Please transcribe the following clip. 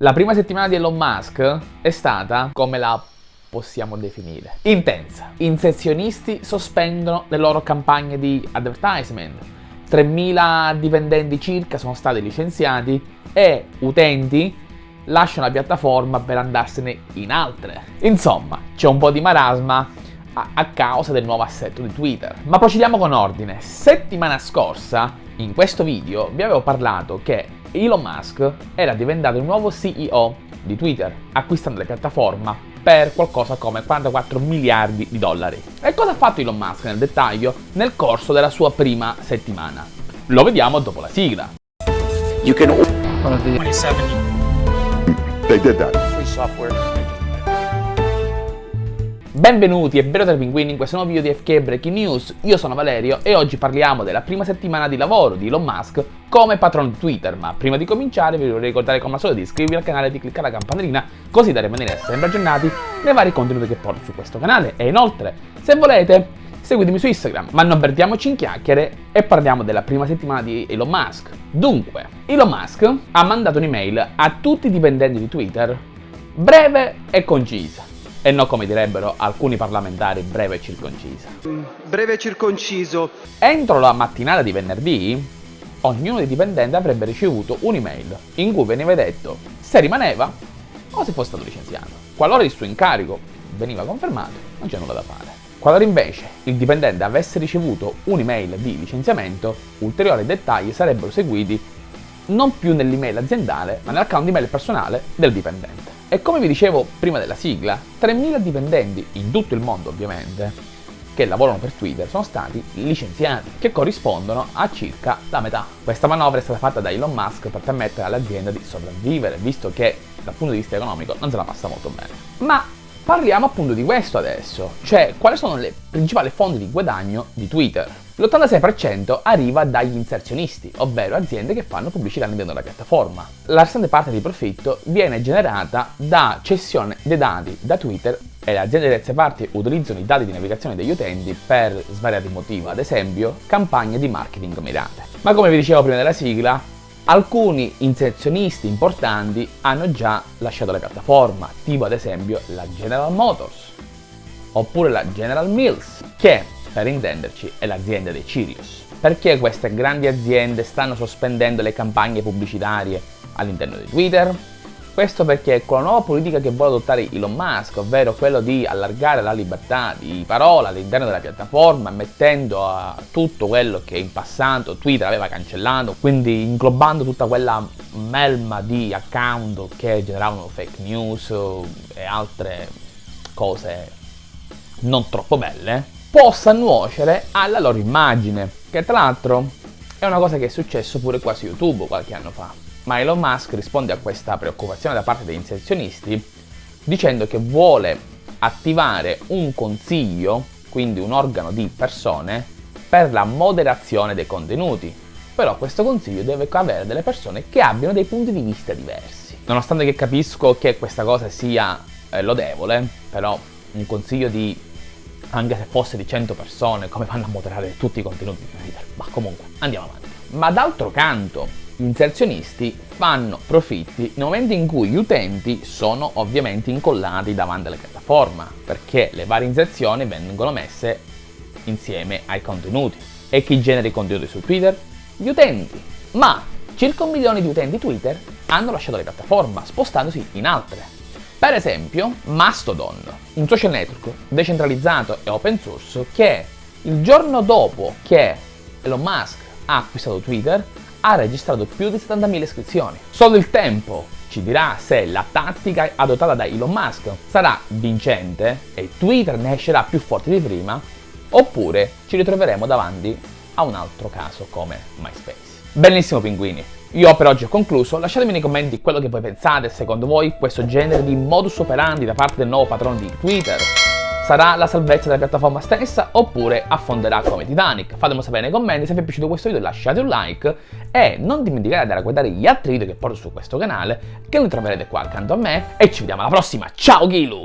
La prima settimana di Elon Musk è stata, come la possiamo definire, intensa. Inserzionisti sospendono le loro campagne di advertisement, 3.000 dipendenti circa sono stati licenziati e utenti lasciano la piattaforma per andarsene in altre. Insomma, c'è un po' di marasma a, a causa del nuovo assetto di Twitter. Ma procediamo con ordine. Settimana scorsa, in questo video, vi avevo parlato che Elon Musk era diventato il nuovo CEO di Twitter, acquistando la piattaforma per qualcosa come 44 miliardi di dollari. E cosa ha fatto Elon Musk nel dettaglio nel corso della sua prima settimana? Lo vediamo dopo la sigla. You can... 27. They did that. Free software. Benvenuti e benvenuti Pinguini in questo nuovo video di FK Breaking News, io sono Valerio e oggi parliamo della prima settimana di lavoro di Elon Musk come patrono di Twitter, ma prima di cominciare vi vorrei ricordare come al solito di iscrivervi al canale e di cliccare la campanellina così da rimanere sempre aggiornati nei vari contenuti che porto su questo canale e inoltre, se volete, seguitemi su Instagram, ma non perdiamoci in chiacchiere e parliamo della prima settimana di Elon Musk. Dunque, Elon Musk ha mandato un'email a tutti i dipendenti di Twitter breve e concisa e non come direbbero alcuni parlamentari breve e circoncisa. Breve e circonciso. Entro la mattinata di venerdì, ognuno dei dipendenti avrebbe ricevuto un'email in cui veniva detto se rimaneva o se fosse stato licenziato. Qualora il suo incarico veniva confermato, non c'è nulla da fare. Qualora invece il dipendente avesse ricevuto un'email di licenziamento, ulteriori dettagli sarebbero seguiti non più nell'email aziendale, ma nell'account email personale del dipendente. E come vi dicevo prima della sigla, 3.000 dipendenti in tutto il mondo ovviamente, che lavorano per Twitter, sono stati licenziati, che corrispondono a circa la metà. Questa manovra è stata fatta da Elon Musk per permettere all'azienda di sopravvivere, visto che dal punto di vista economico non se la passa molto bene. Ma parliamo appunto di questo adesso, cioè quali sono le principali fonti di guadagno di Twitter. L'86% arriva dagli inserzionisti, ovvero aziende che fanno pubblicità all'interno della piattaforma. La restante parte di profitto viene generata da cessione dei dati da Twitter e le aziende terze parti utilizzano i dati di navigazione degli utenti per svariati motivi, ad esempio campagne di marketing mirate. Ma come vi dicevo prima della sigla, alcuni inserzionisti importanti hanno già lasciato la piattaforma, tipo ad esempio la General Motors, oppure la General Mills, che per intenderci è l'azienda dei Sirius. Perché queste grandi aziende stanno sospendendo le campagne pubblicitarie all'interno di Twitter? Questo perché con la nuova politica che vuole adottare Elon Musk, ovvero quello di allargare la libertà di parola all'interno della piattaforma, mettendo a tutto quello che in passato Twitter aveva cancellato, quindi inglobando tutta quella melma di account che generavano fake news e altre cose non troppo belle, possa nuocere alla loro immagine, che tra l'altro è una cosa che è successo pure qua su YouTube qualche anno fa. Ma Elon Musk risponde a questa preoccupazione da parte degli inserzionisti dicendo che vuole attivare un consiglio, quindi un organo di persone, per la moderazione dei contenuti. Però questo consiglio deve avere delle persone che abbiano dei punti di vista diversi. Nonostante che capisco che questa cosa sia eh, lodevole, però un consiglio di anche se fosse di 100 persone, come fanno a moderare tutti i contenuti di Twitter? Ma comunque, andiamo avanti. Ma d'altro canto, gli inserzionisti fanno profitti nel momento in cui gli utenti sono ovviamente incollati davanti alla piattaforma, perché le varie inserzioni vengono messe insieme ai contenuti. E chi genera i contenuti su Twitter? Gli utenti. Ma circa un milione di utenti Twitter hanno lasciato la piattaforma, spostandosi in altre. Per esempio, Mastodon, un social network decentralizzato e open source che il giorno dopo che Elon Musk ha acquistato Twitter ha registrato più di 70.000 iscrizioni. Solo il tempo ci dirà se la tattica adottata da Elon Musk sarà vincente e Twitter ne escerà più forte di prima oppure ci ritroveremo davanti a un altro caso come MySpace. Benissimo pinguini, io per oggi ho concluso, lasciatemi nei commenti quello che voi pensate, secondo voi questo genere di modus operandi da parte del nuovo patrono di Twitter sarà la salvezza della piattaforma stessa oppure affonderà come Titanic? Fatemelo sapere nei commenti, se vi è piaciuto questo video lasciate un like e non dimenticate di andare a guardare gli altri video che porto su questo canale che li troverete qua accanto a me e ci vediamo alla prossima, ciao Gilu!